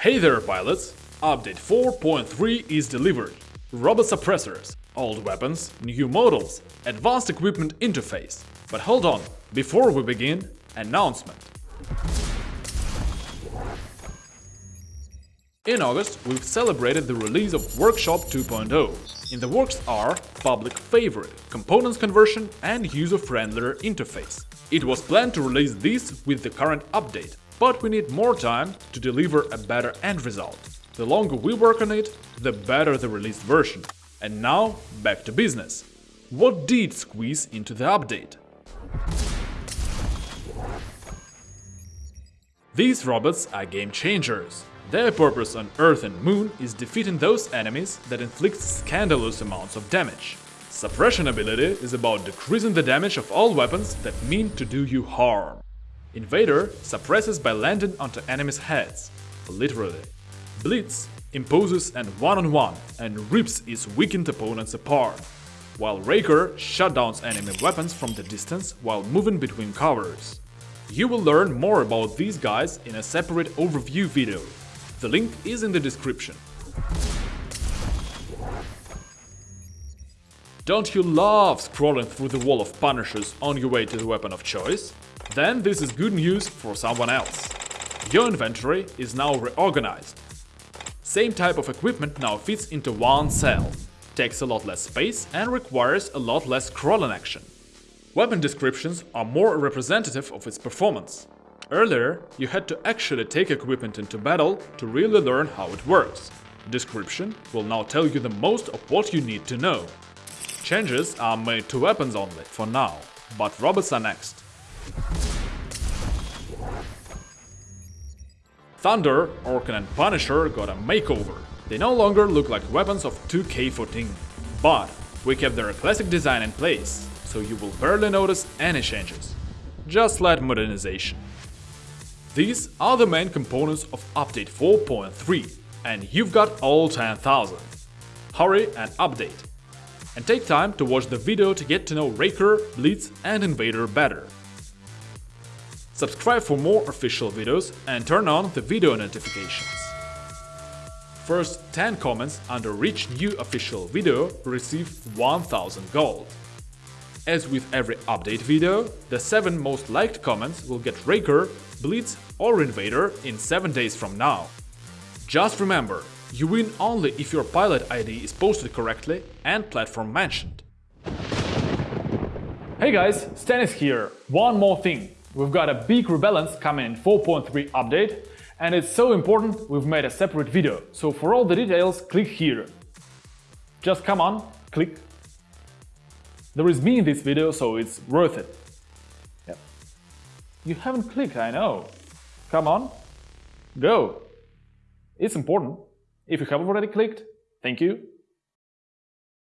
Hey there pilots! Update 4.3 is delivered. Robot suppressors, old weapons, new models, advanced equipment interface. But hold on, before we begin, announcement. In August, we've celebrated the release of Workshop 2.0. In the works are public favorite, components conversion and user-friendlier interface. It was planned to release this with the current update, but we need more time to deliver a better end result. The longer we work on it, the better the released version. And now, back to business. What did squeeze into the update? These robots are game changers. Their purpose on Earth and Moon is defeating those enemies that inflict scandalous amounts of damage. Suppression ability is about decreasing the damage of all weapons that mean to do you harm. Invader suppresses by landing onto enemies' heads, literally. Blitz imposes an one-on-one -on -one and rips its weakened opponents apart, while Raker shutdowns enemy weapons from the distance while moving between covers. You will learn more about these guys in a separate overview video. The link is in the description. Don't you love scrolling through the wall of punishers on your way to the weapon of choice? Then this is good news for someone else. Your inventory is now reorganized. Same type of equipment now fits into one cell, takes a lot less space and requires a lot less scrolling action. Weapon descriptions are more representative of its performance. Earlier, you had to actually take equipment into battle to really learn how it works. Description will now tell you the most of what you need to know. Changes are made to weapons only, for now, but robots are next. Thunder, Orkan and Punisher got a makeover. They no longer look like weapons of 2K14, but we kept their classic design in place, so you will barely notice any changes. Just slight modernization. These are the main components of Update 4.3, and you've got all 10,000. Hurry and update and take time to watch the video to get to know Raker, Blitz and Invader better. Subscribe for more official videos and turn on the video notifications. First 10 comments under each new official video receive 1000 gold. As with every update video, the 7 most liked comments will get Raker, Blitz or Invader in 7 days from now. Just remember, you win only if your pilot ID is posted correctly and platform mentioned. Hey guys, Stanis here. One more thing. We've got a big rebalance coming in 4.3 update and it's so important we've made a separate video. So for all the details, click here. Just come on, click. There is me in this video, so it's worth it. Yep. You haven't clicked, I know. Come on, go. It's important. If you haven't already clicked, thank you